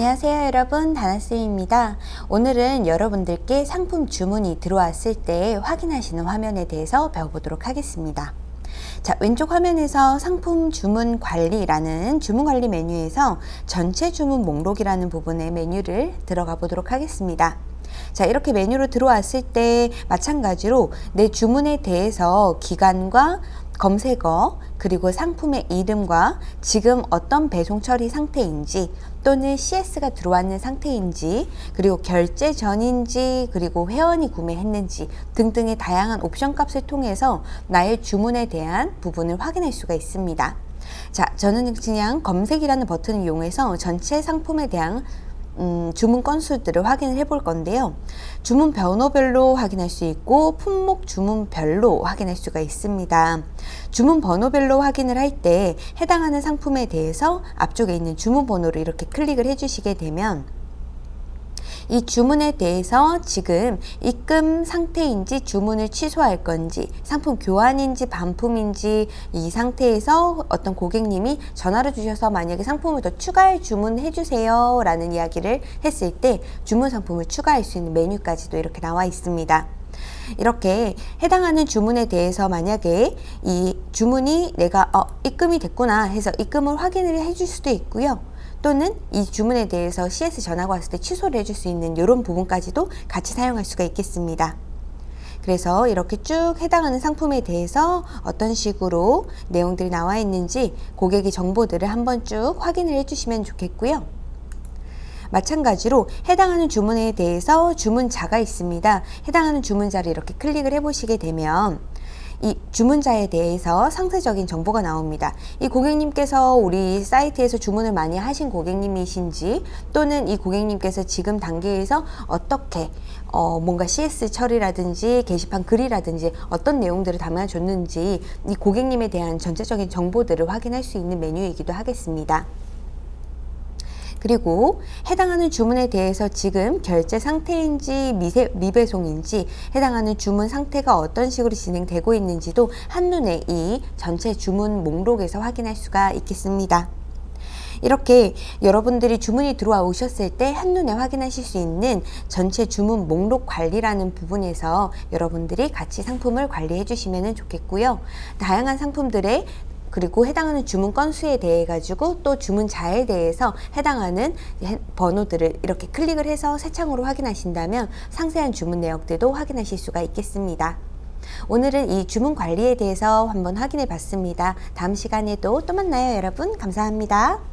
안녕하세요 여러분. 다나쌤입니다. 오늘은 여러분들께 상품 주문이 들어왔을 때 확인하시는 화면에 대해서 배워보도록 하겠습니다 자 왼쪽 화면에서 상품 주문 관리라는 주문 관리 메뉴에서 전체 주문 목록이라는 부분의 메뉴를 들어가 보도록 하겠습니다. 자 이렇게 메뉴로 들어왔을 때 마찬가지로 내 주문에 대해서 기간과 검색어 그리고 상품의 이름과 지금 어떤 배송 처리 상태인지 또는 CS가 들어왔는 상태인지 그리고 결제 전인지 그리고 회원이 구매했는지 등등의 다양한 옵션 값을 통해서 나의 주문에 대한 부분을 확인할 수가 있습니다. 자, 저는 그냥 검색이라는 버튼을 이용해서 전체 상품에 대한 음, 주문 건수들을 확인을 해 볼 건데요. 주문 번호별로 확인할 수 있고 품목 주문별로 확인할 수가 있습니다. 주문 번호별로 확인을 할 때 해당하는 상품에 대해서 앞쪽에 있는 주문 번호를 이렇게 클릭을 해 주시게 되면 이 주문에 대해서 지금 입금 상태인지 주문을 취소할 건지 상품 교환인지 반품인지 이 상태에서 어떤 고객님이 전화를 주셔서 만약에 상품을 더 추가할 주문해 주세요 라는 이야기를 했을 때 주문 상품을 추가할 수 있는 메뉴까지도 이렇게 나와 있습니다. 이렇게 해당하는 주문에 대해서 만약에 이 주문이 내가 어, 입금이 됐구나 해서 입금을 확인을 해줄 수도 있고요. 또는 이 주문에 대해서 CS 전화가 왔을 때 취소를 해줄 수 있는 이런 부분까지도 같이 사용할 수가 있겠습니다. 그래서 이렇게 쭉 해당하는 상품에 대해서 어떤 식으로 내용들이 나와 있는지 고객의 정보들을 한번 쭉 확인을 해주시면 좋겠고요. 마찬가지로 해당하는 주문에 대해서 주문자가 있습니다. 해당하는 주문자를 이렇게 클릭을 해보시게 되면 이 주문자에 대해서 상세적인 정보가 나옵니다. 이 고객님께서 우리 사이트에서 주문을 많이 하신 고객님이신지 또는 이 고객님께서 지금 단계에서 어떻게 어 뭔가 CS 처리라든지 게시판 글이라든지 어떤 내용들을 담아줬는지 이 고객님에 대한 전체적인 정보들을 확인할 수 있는 메뉴이기도 하겠습니다. 그리고 해당하는 주문에 대해서 지금 결제 상태인지 미세, 미배송인지 해당하는 주문 상태가 어떤 식으로 진행되고 있는지도 한눈에 이 전체 주문 목록에서 확인할 수가 있겠습니다. 이렇게 여러분들이 주문이 들어와 오셨을 때 한눈에 확인하실 수 있는 전체 주문 목록 관리라는 부분에서 여러분들이 같이 상품을 관리해 주시면 좋겠고요. 다양한 상품들의 그리고 해당하는 주문 건수에 대해 가지고 또 주문자에 대해서 해당하는 번호들을 이렇게 클릭을 해서 새 창으로 확인하신다면 상세한 주문 내역들도 확인하실 수가 있겠습니다. 오늘은 이 주문 관리에 대해서 한번 확인해 봤습니다. 다음 시간에도 또 만나요 여러분 감사합니다.